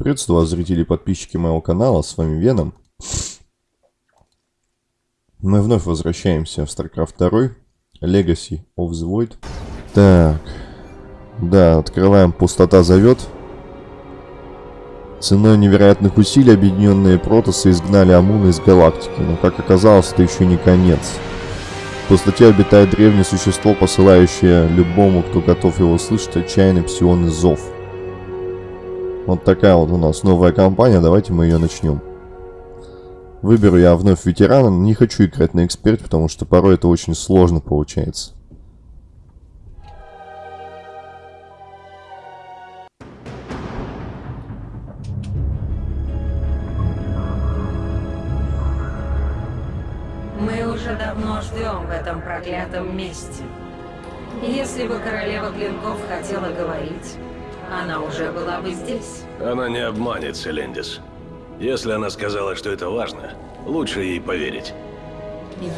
Приветствую вас, зрители и подписчики моего канала, с вами Веном. Мы вновь возвращаемся в StarCraft 2, Legacy of the Void. Так, да, открываем «Пустота зовет». Ценой невероятных усилий объединенные протосы изгнали Амуна из галактики, но, как оказалось, это еще не конец. В пустоте обитает древнее существо, посылающее любому, кто готов его услышать, отчаянный псионный зов – вот такая вот у нас новая компания, давайте мы ее начнем. Выберу я вновь ветерана, не хочу играть на эксперт, потому что порой это очень сложно получается. Мы уже давно ждем в этом проклятом месте. Если бы королева клинков хотела говорить, она уже была бы здесь. Она не обманет, Селендис. Если она сказала, что это важно, лучше ей поверить.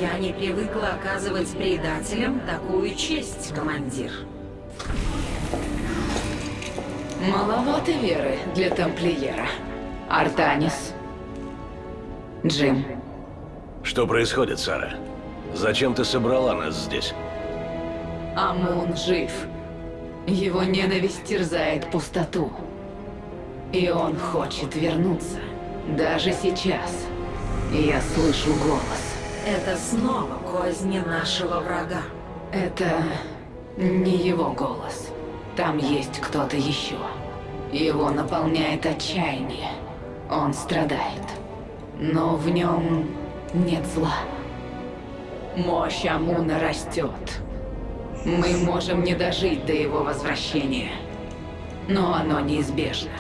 Я не привыкла оказывать предателям такую честь, командир. Маловато веры для тамплиера. Артанис. Джим. Что происходит, Сара? Зачем ты собрала нас здесь? Амун жив. Его ненависть терзает пустоту. И он хочет вернуться. Даже сейчас. Я слышу голос. Это снова козни нашего врага. Это не его голос. Там есть кто-то еще. Его наполняет отчаяние. Он страдает. Но в нем нет зла. Мощь Амуна растет. Мы можем не дожить до его возвращения. Но оно неизбежно.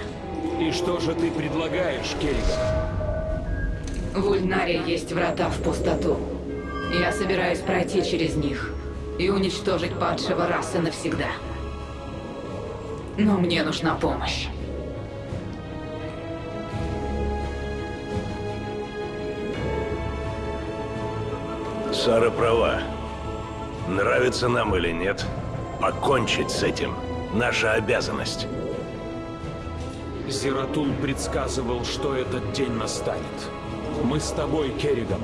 И что же ты предлагаешь, Керриган? В Ульнаре есть врата в пустоту. Я собираюсь пройти через них и уничтожить падшего расы навсегда. Но мне нужна помощь. Сара права. Нравится нам или нет, покончить с этим – наша обязанность. Зератул предсказывал, что этот день настанет. Мы с тобой, Керриган.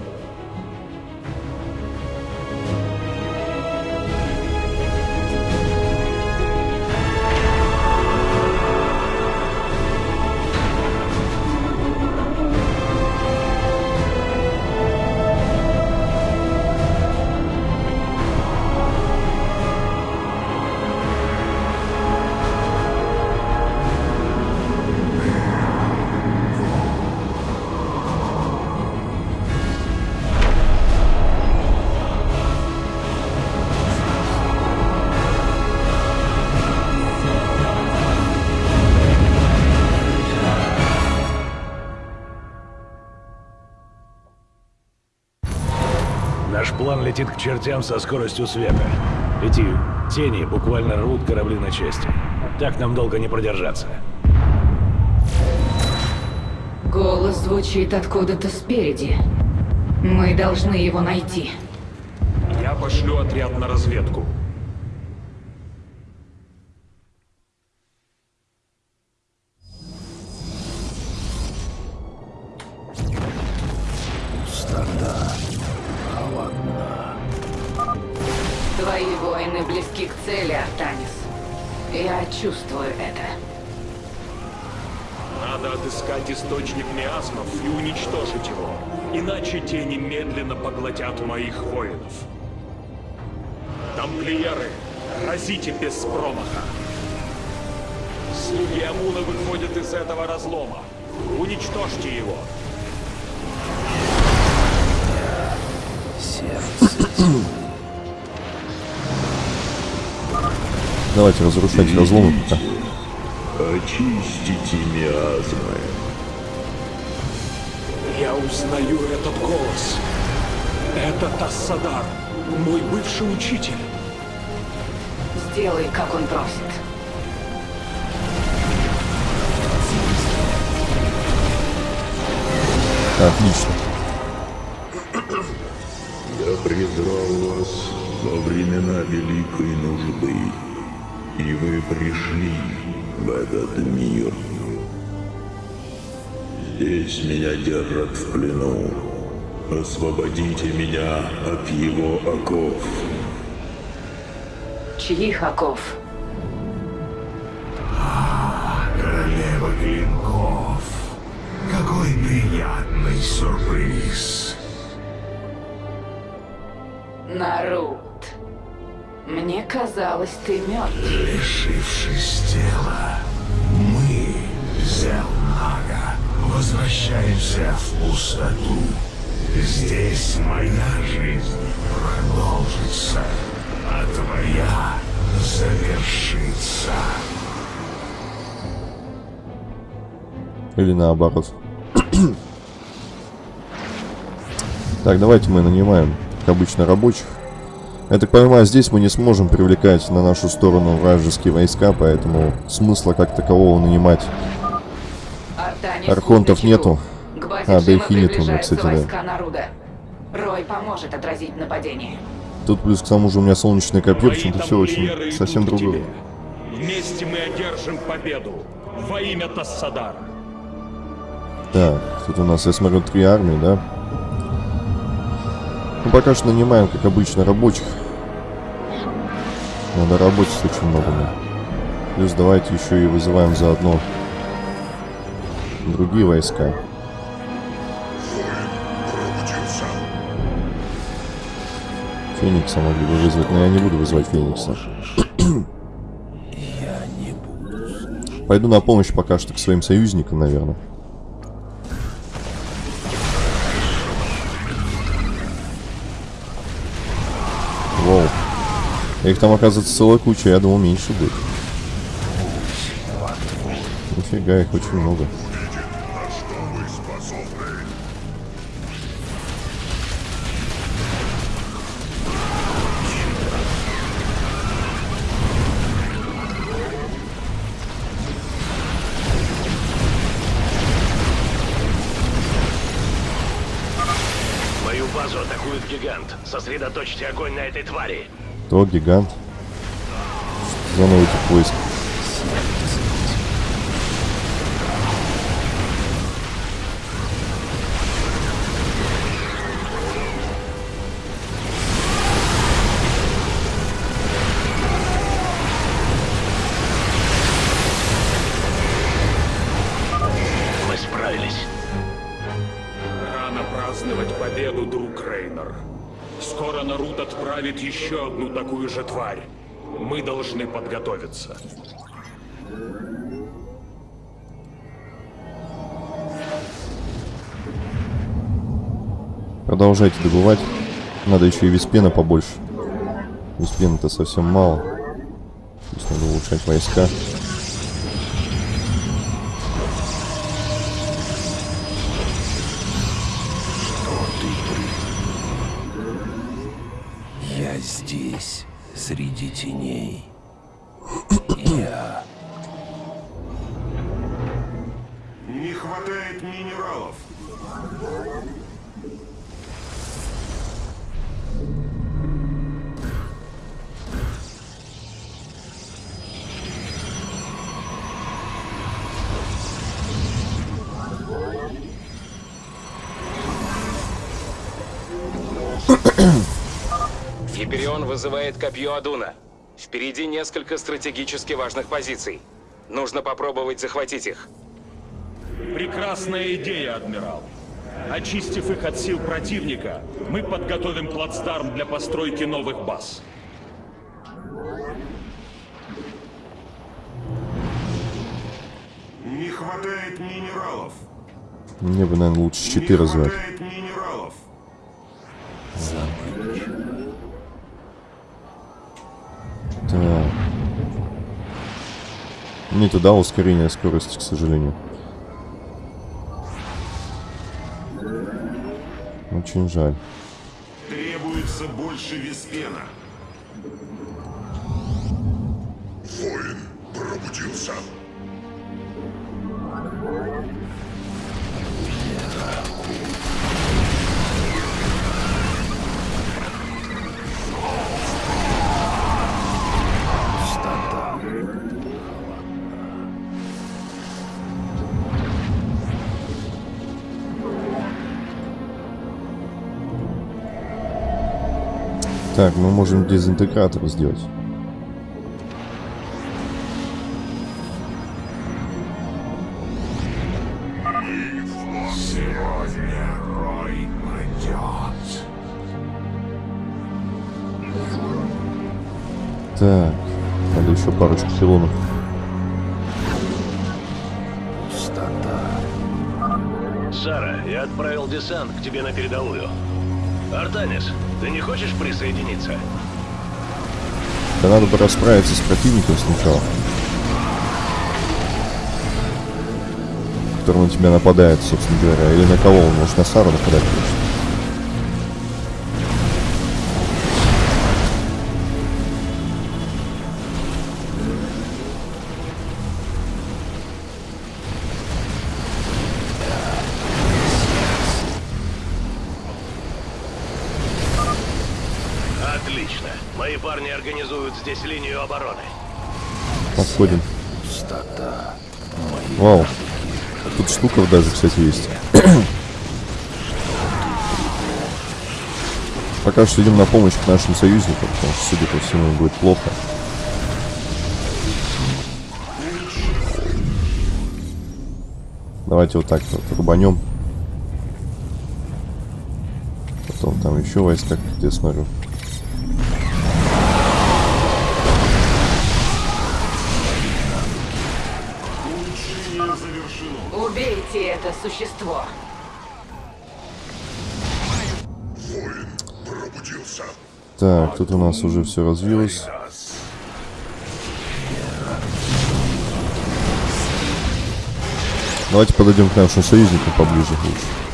План летит к чертям со скоростью света. Эти тени буквально рвут корабли на части. Так нам долго не продержаться. Голос звучит откуда-то спереди. Мы должны его найти. Я пошлю отряд на разведку. Без промаха. Слуги Амуна выходят из этого разлома. Уничтожьте его. Давайте разрушать разломы пока. Очистите миазмы. Я узнаю этот голос. Это Тассадар, мой бывший учитель. Сделай, как он просит. Отлично. Я призвал вас во времена великой нужды, и вы пришли в этот мир. Здесь меня держат в плену. Освободите меня от его оков. Чьих оков? Королева клинков. Какой приятный сюрприз. Нарут. Мне казалось, ты мертв. Лишившись тела, мы, Зелнага, возвращаемся в пустоту. Здесь моя жизнь продолжится, а твоя завершится. Или наоборот. так, давайте мы нанимаем, как обычно, рабочих. Я так понимаю, здесь мы не сможем привлекать на нашу сторону вражеские войска, поэтому смысла как такового нанимать Артанис Архонтов нету. А, да и Хиниту, ну, приближаются кстати, да. Рой поможет отразить нападение. Тут плюс к тому же у меня солнечное копье, почему-то все очень совсем другое. Вместе мы одержим победу. Во имя Тассадара. Так, тут у нас, я смотрю, три армии, да? Ну, пока что нанимаем, как обычно, рабочих. Надо работать очень много. да. Плюс давайте еще и вызываем заодно другие войска. Феникса могли бы вызвать, но я не буду вызывать Феникса. Пойду на помощь пока что к своим союзникам, наверное. Воу. Их там, оказывается, целая куча. Я думал, меньше будет. Нифига, их очень много. Базу атакует гигант. Сосредоточьте огонь на этой твари. То гигант. Тип войск? Еще одну такую же тварь. Мы должны подготовиться. Продолжайте добывать. Надо еще и виспена побольше. Виспена-то совсем мало. Здесь надо улучшать войска. Среди теней. Гиперион вызывает копье Адуна. Впереди несколько стратегически важных позиций. Нужно попробовать захватить их. Прекрасная идея, адмирал. Очистив их от сил противника, мы подготовим плацдарм для постройки новых баз. Не хватает минералов. Мне бы, наверное, лучше Не щиты развивать. хватает минералов. Так. Не туда ускорение скорости, к сожалению. Очень жаль. Требуется больше виспена. Воин пробудился. Так, мы можем дезинтегратор сделать. Сегодня Рой падет. Так, надо еще парочку пилонов. Сара, я отправил десант к тебе на передовую. Артанис, ты не хочешь присоединиться? Да надо бы расправиться с противником сначала. Который на тебя нападает, собственно говоря. Или на кого он может на Сару нападать, конечно. Здесь линию обороны. Подходим. Вау. Тут штука даже, кстати, есть. Пока что идем на помощь к нашим союзникам, потому что, судя по всему, будет плохо. Давайте вот так вот рубанем. Потом там еще войска, я смотрю. Это существо. Так, тут у нас уже все развилось. Давайте подойдем к нашим союзникам поближе лучше.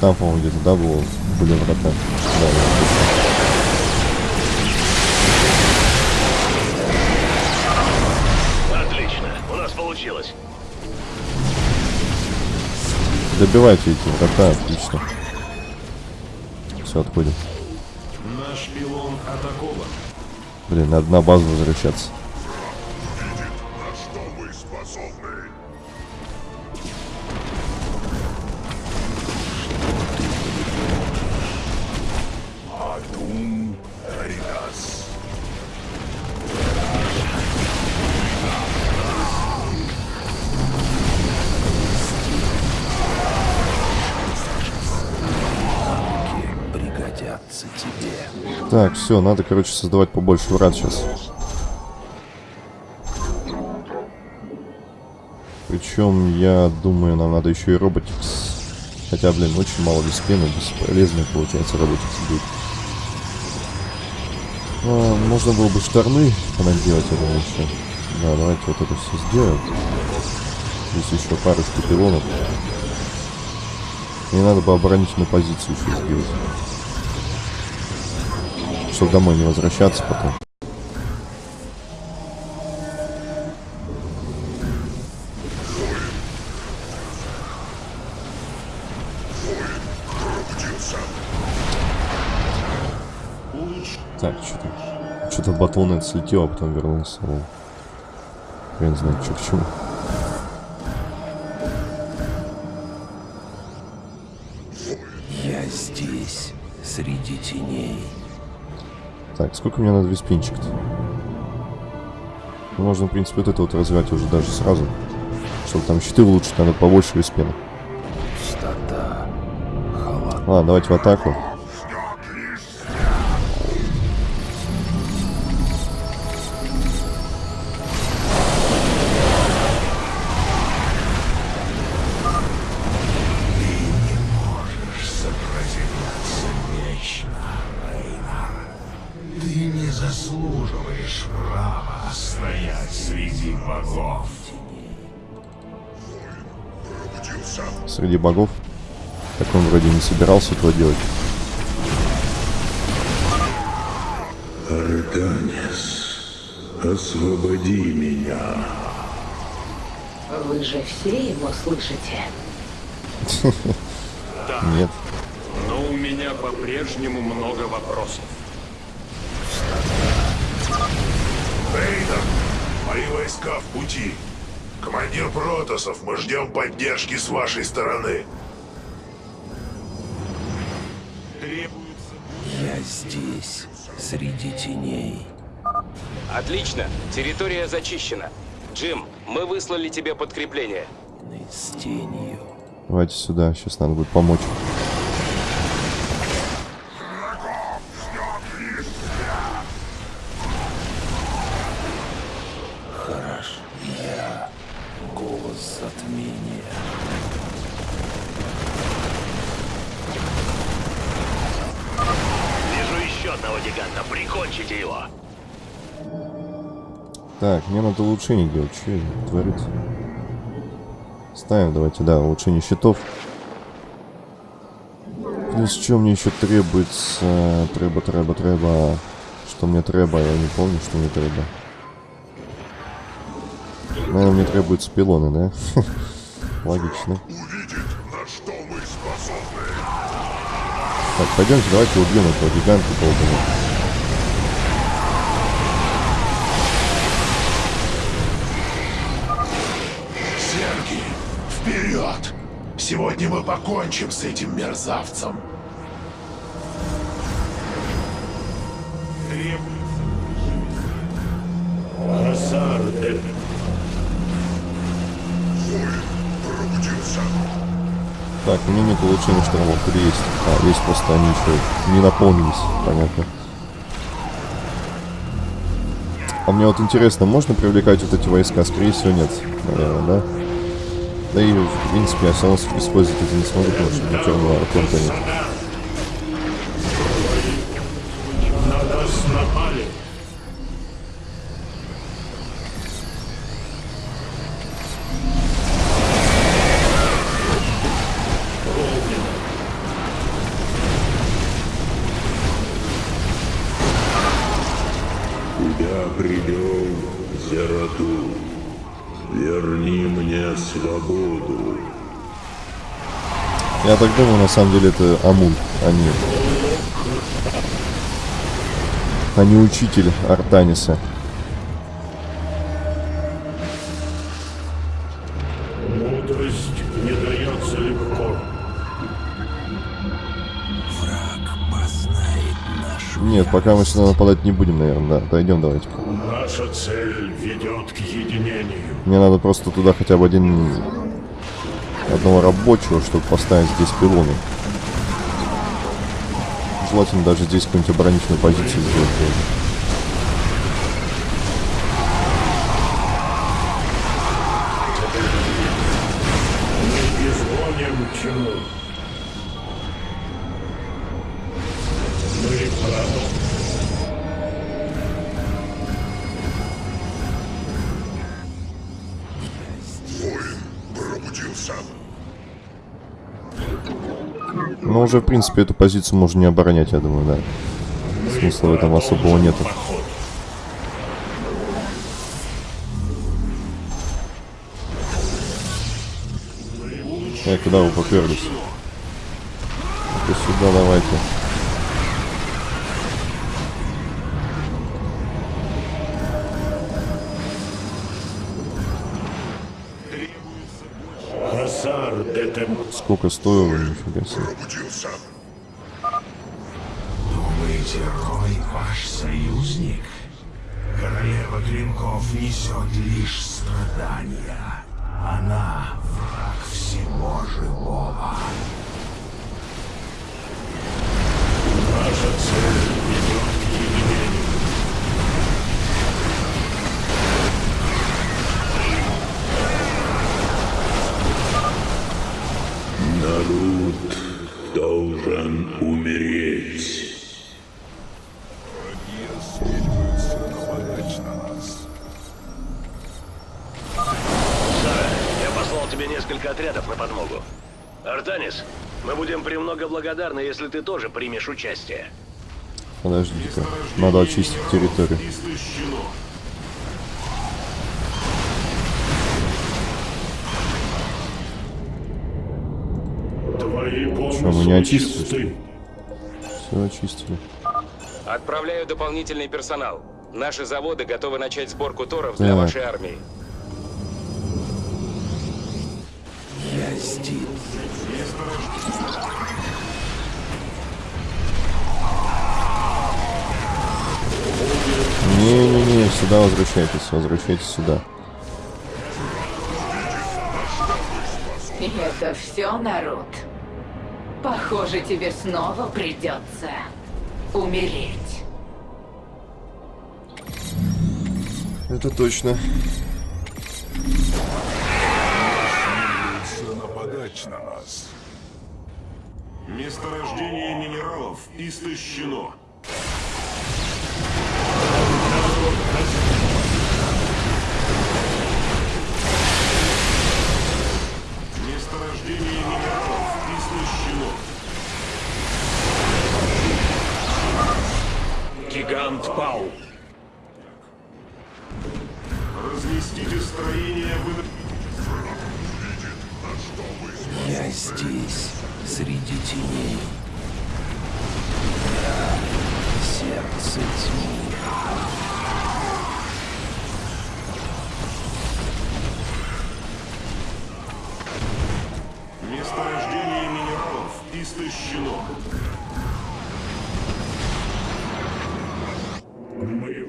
Там, по-моему, где-то, да, было, были врата. Да, да. Отлично. У нас получилось. Добивайте эти врата, отлично. Все, отходим. Наш пилон атакован. Блин, надо на базу возвращаться. Так, все, надо, короче, создавать побольше врат сейчас. Причем, я думаю, нам надо еще и роботикс. Хотя, блин, очень мало дисциплины, бесполезно получается роботикс будет. А, можно было бы шторны понаделать, я думаю, еще. Да, давайте вот это все сделаем. Здесь еще парочку пилонов. Мне надо бы оборонительную позицию еще сделать. Чтобы домой не возвращаться потом. Так, что-то... Что-то слетел, а потом вернулся. Хрен знает, что к чему. Сколько мне надо виспинчик-то? Ну, Можно, в принципе, вот это вот развивать уже даже сразу. Чтобы там щиты улучшить, надо побольше виспена. Халат. Ладно, давайте в атаку. богов. Так он вроде не собирался этого делать. Артанис, освободи меня. Вы же все его слышите? Нет. Но у меня по-прежнему много вопросов. Рейдер, мои войска в пути. Командир Протосов, мы ждем поддержки с вашей стороны. Я здесь, среди теней. Отлично. Территория зачищена. Джим, мы выслали тебе подкрепление. С тенью. Давайте сюда, сейчас надо будет помочь. Голос затмения. Вижу еще одного гиганта. Прикончите его. Так, мне надо улучшение делать. Что творится? Ставим, давайте, да, улучшение щитов. Плюс что мне еще требуется? Треба, треба, треба. Что мне треба? Я не помню, что мне треба. Наверное, мне требуются пилоны, да? Логично. На что мы способны? Так, пойдемте, давайте убьем этого гиганта долбаного. Сергий, вперед! Сегодня мы покончим с этим мерзавцем. Хасар Эд. Пробудился. Так, у меня нет улучшения штормов. Или есть? А, есть, просто они еще не наполнились. Понятно. А мне вот интересно, можно привлекать вот эти войска? Скорее всего, нет. Наверное, да? Да и, в принципе, я все равно использовать это не смогу, потому что черного арконта нет. Я так думаю, на самом деле это Амун, а не... А не учитель Артаниса. Мудрость не дается легко. Враг познает нашу Нет, пока мы сюда нападать не будем, наверное, да. Дойдем давайте. Наша цель ведет к единению. Мне надо просто туда хотя бы один... Одного рабочего, чтобы поставить здесь пилоны. Желательно даже здесь какую-нибудь оборонительную позицию сделать. Уже, в принципе, эту позицию можно не оборонять, я думаю, да. Смысла в этом особого нету. Эй, куда вы поперлись? Ну-ка сюда давайте. Сколько стоило, нифига себе. Несет лишь страдания. Она враг всего живого. Если ты тоже примешь участие. Подождите-ка. Надо очистить территорию. Что, мы не очистили? Все очистили. Отправляю дополнительный персонал. Наши заводы готовы начать сборку торов для Так. вашей армии. Я здесь. Не-не-не, сюда возвращайтесь, возвращайтесь сюда. И это все, народ. Похоже, тебе снова придется умереть. Это точно. Нападать на нас. Месторождение минералов истощено.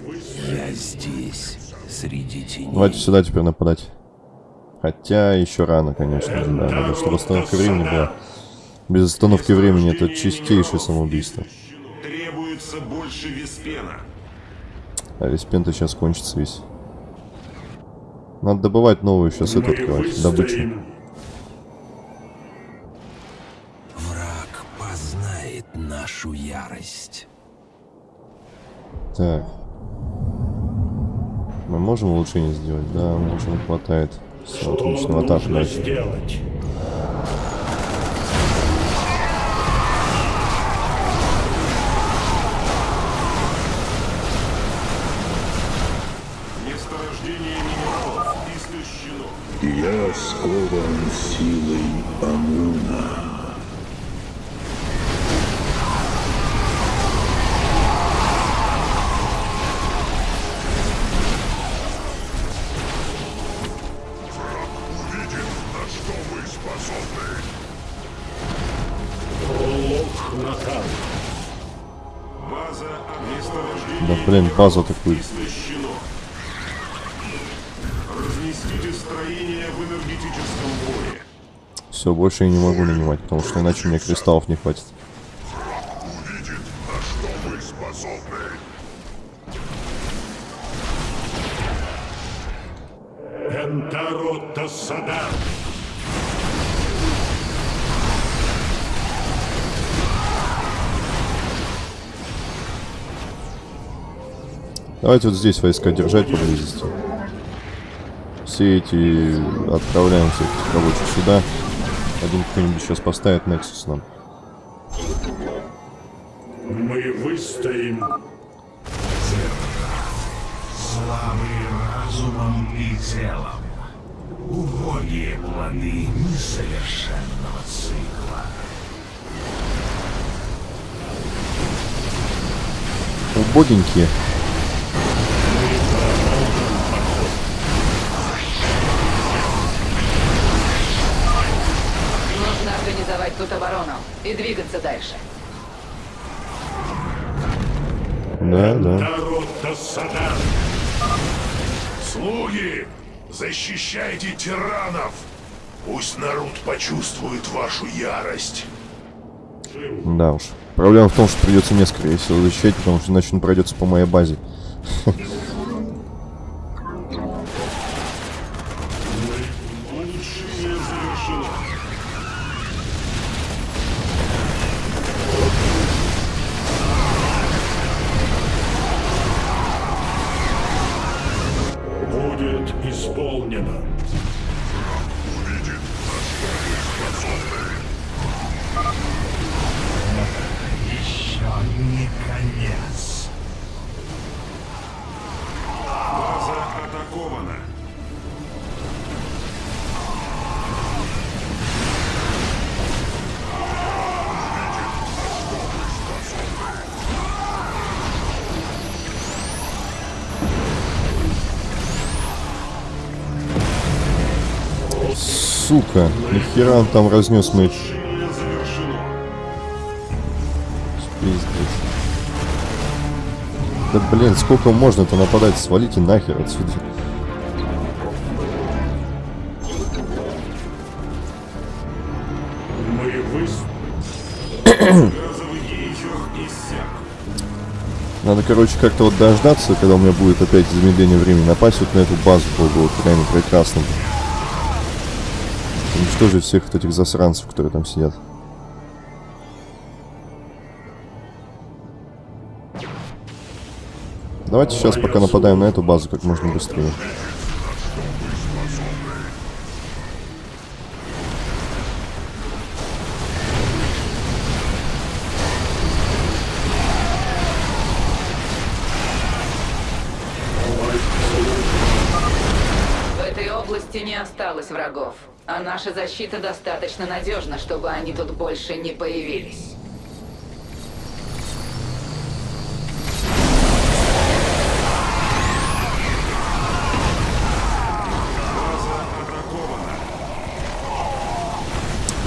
Вы... Я здесь, среди теней. Давайте сюда теперь нападать. Хотя еще рано, конечно же, да. Надо, чтобы остановка времени была. Без остановки времени это чистейшее самоубийство. Требуется больше виспена. А весь пента сейчас кончится весь. Надо добывать новую сейчас эту открывать. Добычу. Нашу ярость. Так. Мы можем улучшение сделать? Да, можем, хватает. Все, Что отлично, атаку нужно дальше. сделать? Я скован силой Амуна. Энергетическом поле. Все, больше я не могу нанимать, потому что иначе мне кристаллов не хватит. Давайте вот здесь войска держать поблизости. Все эти отправляем всех этих рабочих сюда. Один кто-нибудь сейчас поставит Nexus нам. Мы выстоим. Слабые разумом и телом. Убогие плоды несовершенного цикла. Убогенькие. И двигаться дальше. Да, да. Слуги, защищайте тиранов. Пусть народ почувствует вашу ярость. Да уж. Проблема в том, что придется несколько сил защищать, потому что иначе он пройдется по моей базе. Улучшение Сука, нахера он там разнес. Пиздец. Да блин, сколько можно-то нападать? Свалите нахер отсюда. Надо, короче, как-то вот дождаться, когда у меня будет опять замедление времени, напасть вот на эту базу было бы вот реально прекрасно. Уничтожить всех вот этих засранцев, которые там сидят. Давайте сейчас пока нападаем на эту базу как можно быстрее. Наша защита достаточно надежна, чтобы они тут больше не появились.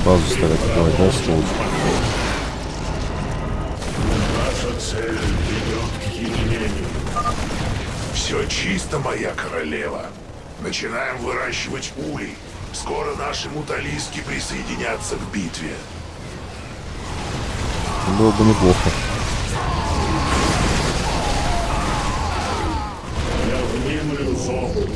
Базу стали атаковать, да, сволочь? Наша цель ведет к единению. Все чисто, моя королева. Начинаем выращивать улей. Скоро наши муталиски присоединятся к битве. Было бы неплохо. Я внемлю зову.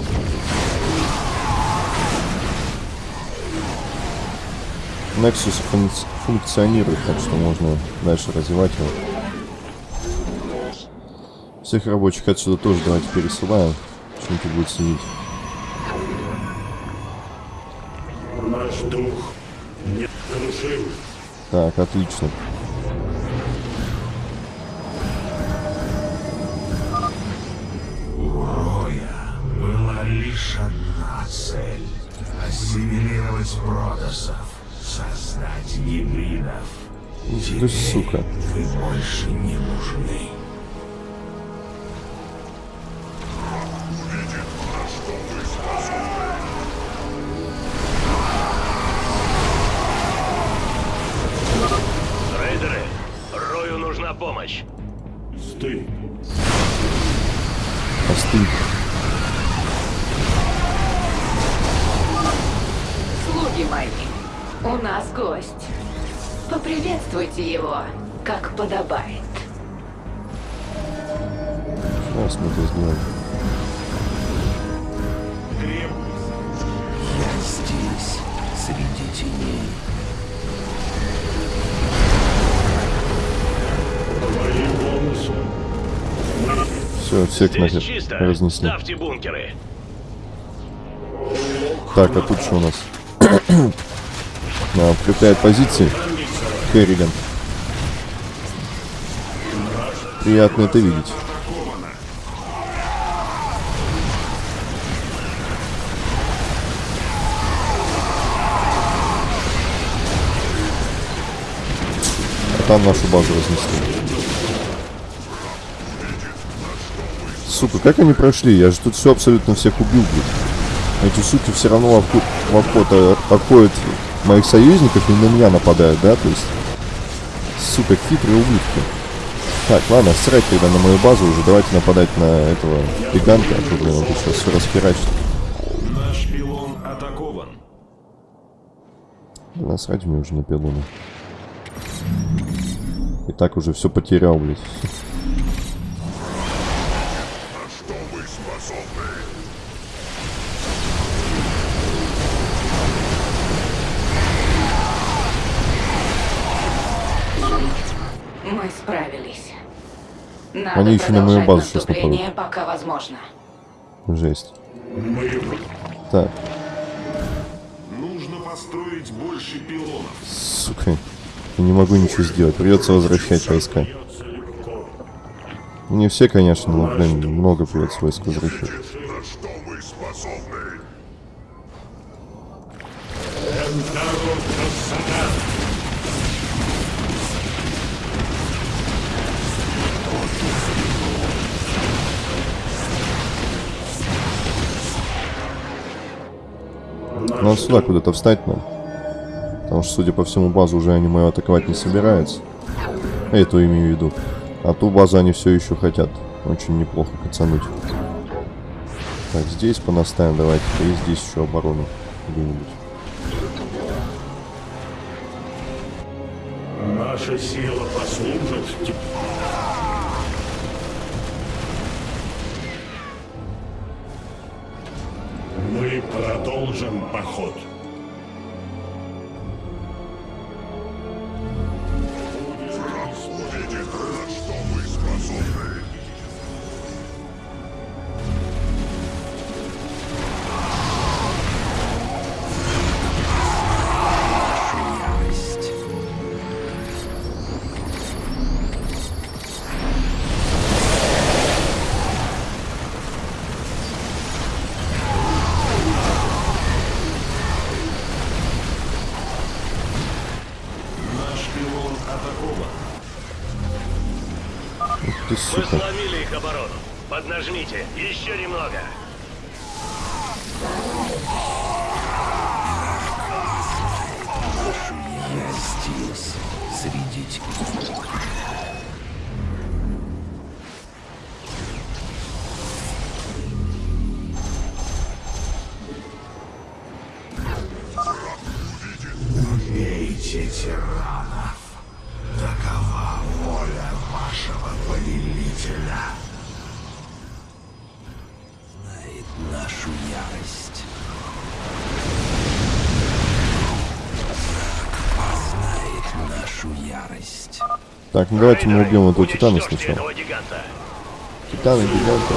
Nexus функци- функционирует, так что можно дальше развивать его. Всех рабочих отсюда тоже давайте пересылаем. Что-нибудь будет сидеть. Наш дух не крушим. Так, отлично. У Роя была лишь одна цель — ассимилировать протосов, создать гибридов. Да сука. Вы больше не нужны. Всех Здесь нахер чисто. разнесли. Ставьте бункеры. Так, а тут что у нас? А, укрепляет позиции. Керриган. Приятно это видеть. А там нашу базу разнесли. Сука, как они прошли? Я же тут все абсолютно всех убил, блин. Эти суки все равно во вход э, обходят моих союзников и на меня нападают, да? То есть, сука, хитрые ублюдки. Так, ладно, срать тогда на мою базу уже. Давайте нападать на этого гиганта, а то, блин, он тут сейчас все расхерачит. Наш пилон атакован. Да насрать мне уже на пилоны. И так уже все потерял, блядь. Они еще на мою базу сейчас наступление, пока возможно. Жесть. Так, Нужно построить больше пилонов. сука. Я не могу ничего сделать. Придется возвращать войска. Не все, конечно, но, блин, много придется войск возвращать. На что мы способны? Надо сюда куда-то встать нам. Потому что, судя по всему, базу уже они мою атаковать не собираются. Эту имею в виду. А ту базу они все еще хотят. Очень неплохо кацануть. Так, здесь понаставим давайте. И здесь еще оборону где-нибудь. Наша сила послужит Мы продолжим поход. Убейте тиранов. Такова воля вашего повелителя. Знает нашу ярость. Познает нашу ярость. Так, ну давайте мы убьем этого титана сначала. этого гиганта. Титаны, гиганты.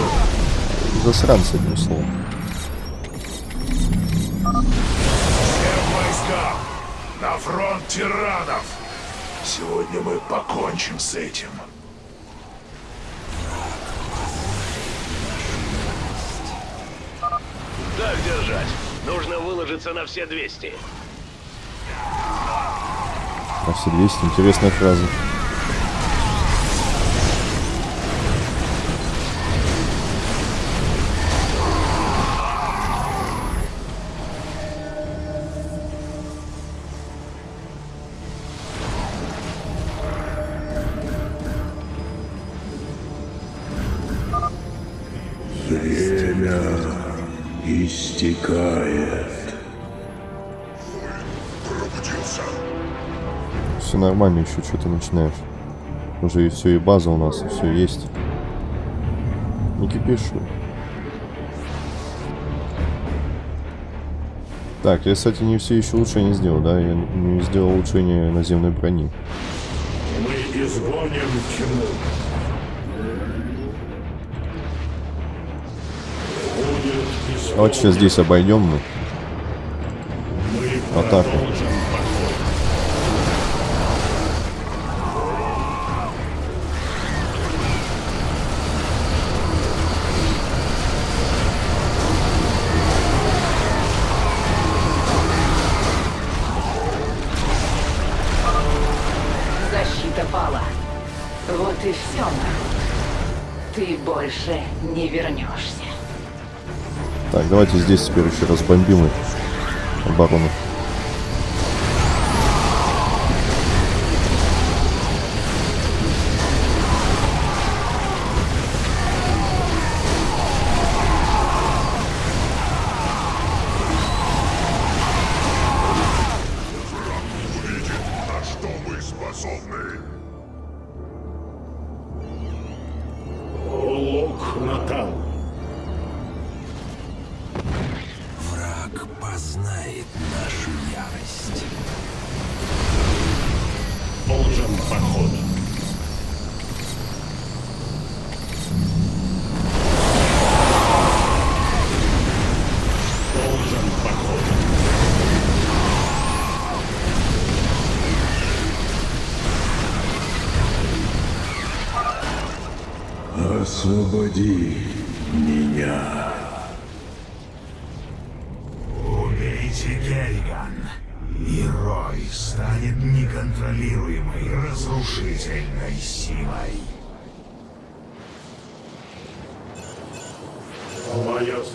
Засранцы, одним словом. Тиранов! Сегодня мы покончим с этим. Так держать. Нужно выложиться на все 200. На все 200. Интересная фраза. Истекает. Пробудился. Все нормально, еще что-то начинаешь. Уже и все, и база у нас, и все есть. Не кипишу. Так, я, кстати, не все еще улучшение сделал, да? Я не сделал улучшение наземной брони. Мы изгоним тьму. Вот сейчас здесь обойдем. Мы Атаку. Давайте здесь теперь еще раз бомбим их. Оборону. Освободи меня. Убейте Керриган, и Рой станет неконтролируемой разрушительной силой. Выбор.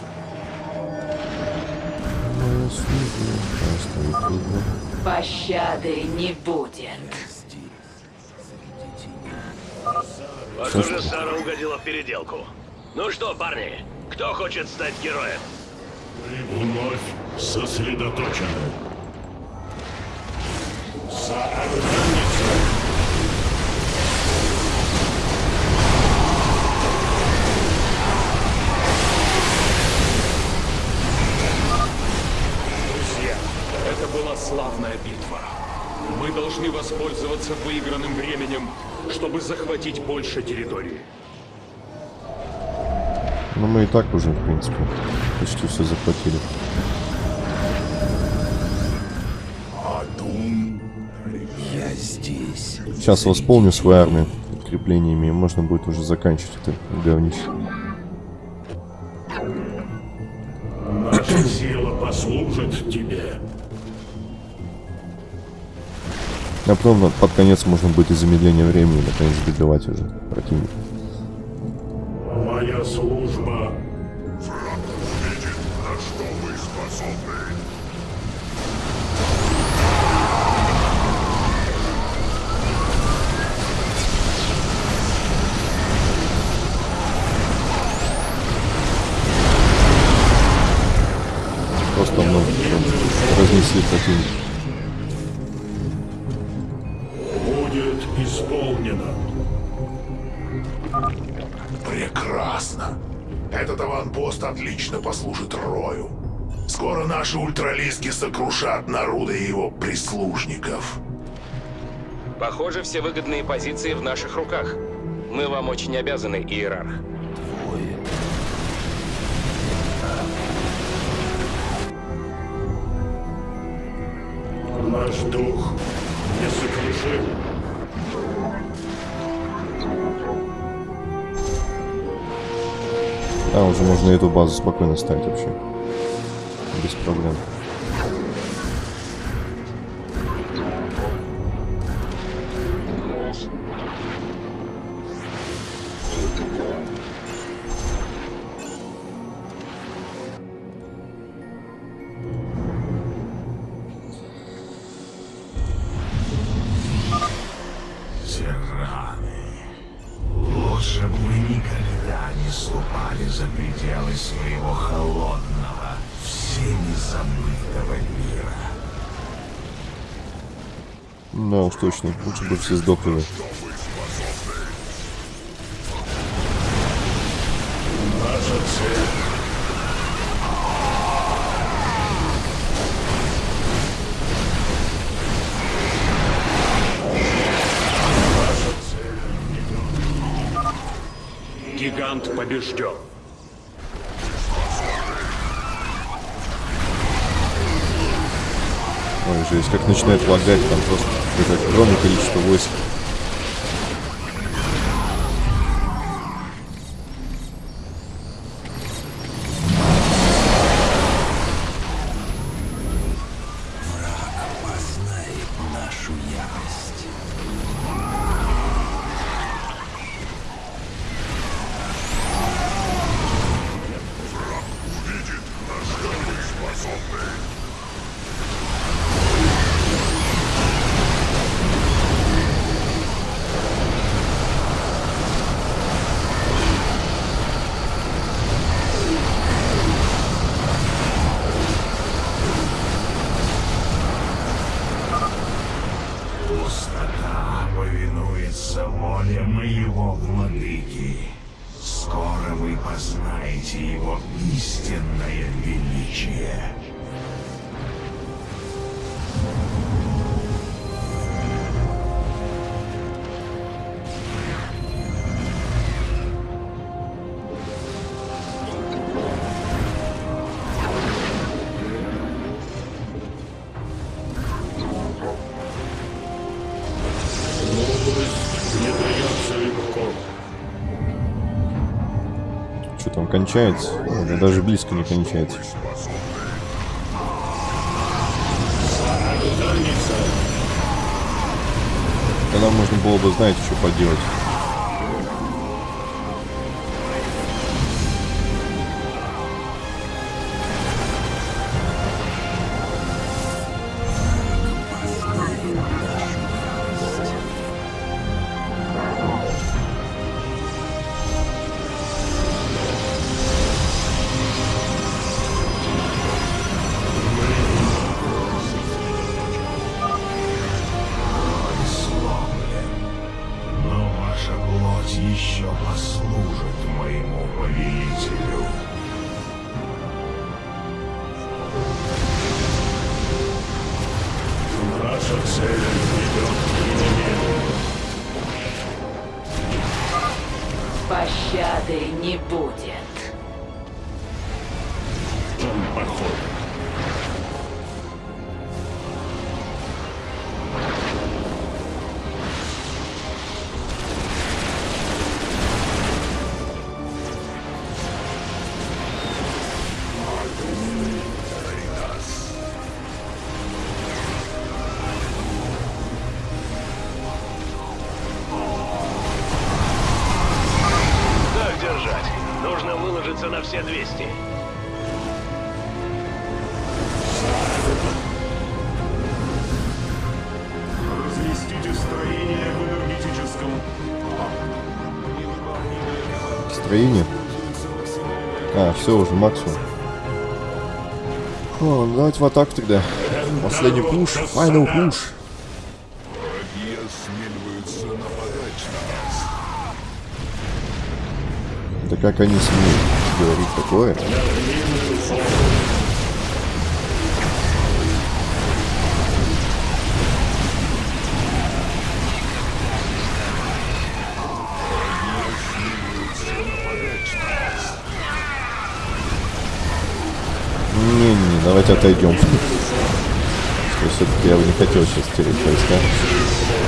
Пощады не будет. Похоже, Сара угодила в переделку. Ну что, парни, кто хочет стать героем? Вновь сосредоточены. За границу. Друзья, это была славная битва. Мы должны воспользоваться выигранным временем, чтобы захватить больше территории. Ну мы и так уже, в принципе, почти все захватили. Я здесь. Сейчас восполню свою армию подкреплениями, и можно будет уже заканчивать это говнище. Наша сила послужит тебе. А потом под конец можно будет и замедление времени наконец добивать уже противника. Похоже, все выгодные позиции в наших руках. Мы вам очень обязаны, Иерарх. Наш дух несокрушим. А, уже можно эту базу спокойно ставить вообще. Без проблем. Да уж точно. Лучше бы все сдохли. Гигант побежден. Жесть, как начинает лагать, там просто какое-то огромное количество войск. Там кончается? О, даже близко не кончается. Тогда можно было бы, знаете, что поделать. Не будет. Все, уже максимум. О, ну давайте в атаку тогда. Последний пуш. Final пуш. Да как они смеют говорить такое? Отойдем. Что все-таки я бы не хотел сейчас терять войска.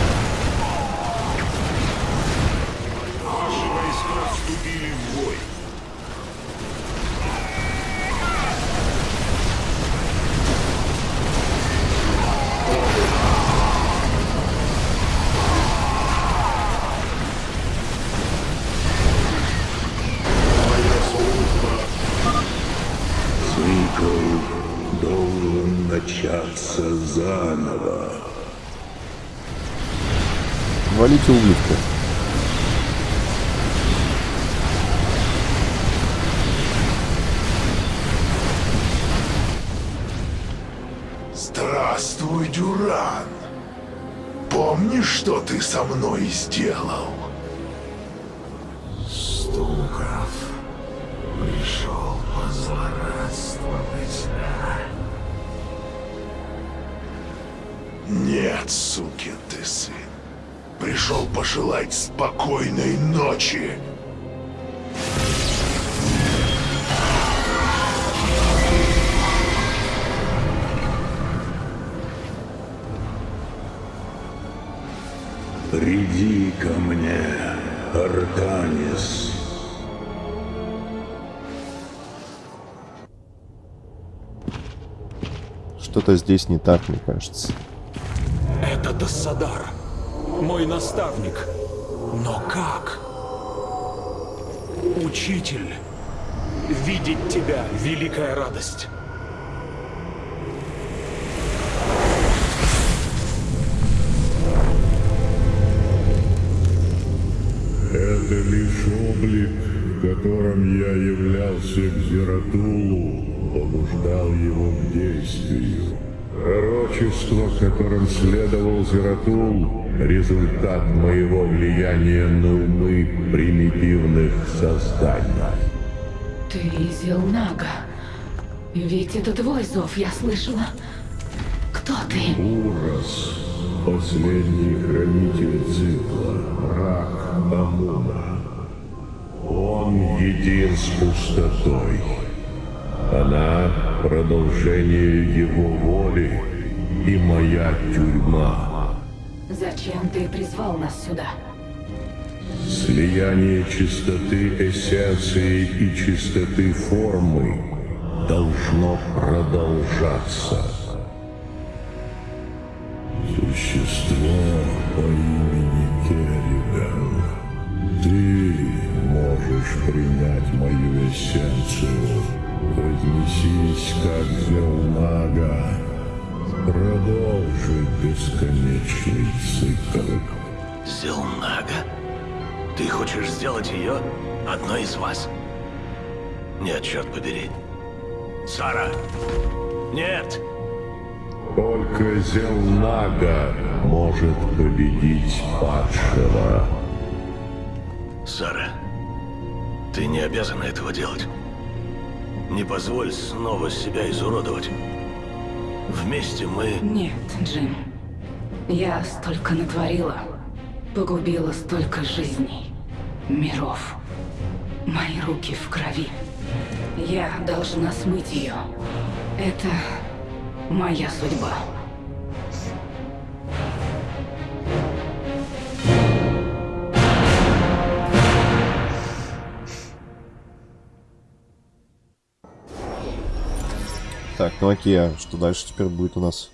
Ко мне, Артанис. Что-то здесь не так, мне кажется. Это Тассадар, мой наставник. Но как? Учитель, видеть тебя — великая радость. Это лишь облик, в котором я являлся к Зератулу, побуждал его к действию. Пророчество, которым следовал Зератул, результат моего влияния на умы примитивных созданий. Ты Зелнага. Ведь это твой зов, я слышала. Кто ты? Урос, последний хранитель цикла, враг Амуна. Он един с пустотой. Она — продолжение его воли и моя тюрьма. Зачем ты призвал нас сюда? Слияние чистоты эссенции и чистоты формы должно продолжаться. Существо по можешь принять мою эссенцию. Вознесись, как Зелнага. Продолжи бесконечный цикл. Зелнага? Ты хочешь сделать ее одной из вас? Нет, черт побери. Сара! Нет! Только Зелнага может победить падшего. Сара, ты не обязана этого делать. Не позволь снова себя изуродовать. Вместе мы... Нет, Джим. Я столько натворила. Погубила столько жизней. Миров. Мои руки в крови. Я должна смыть ее. Это моя судьба. Так, ну окей, а что дальше теперь будет у нас?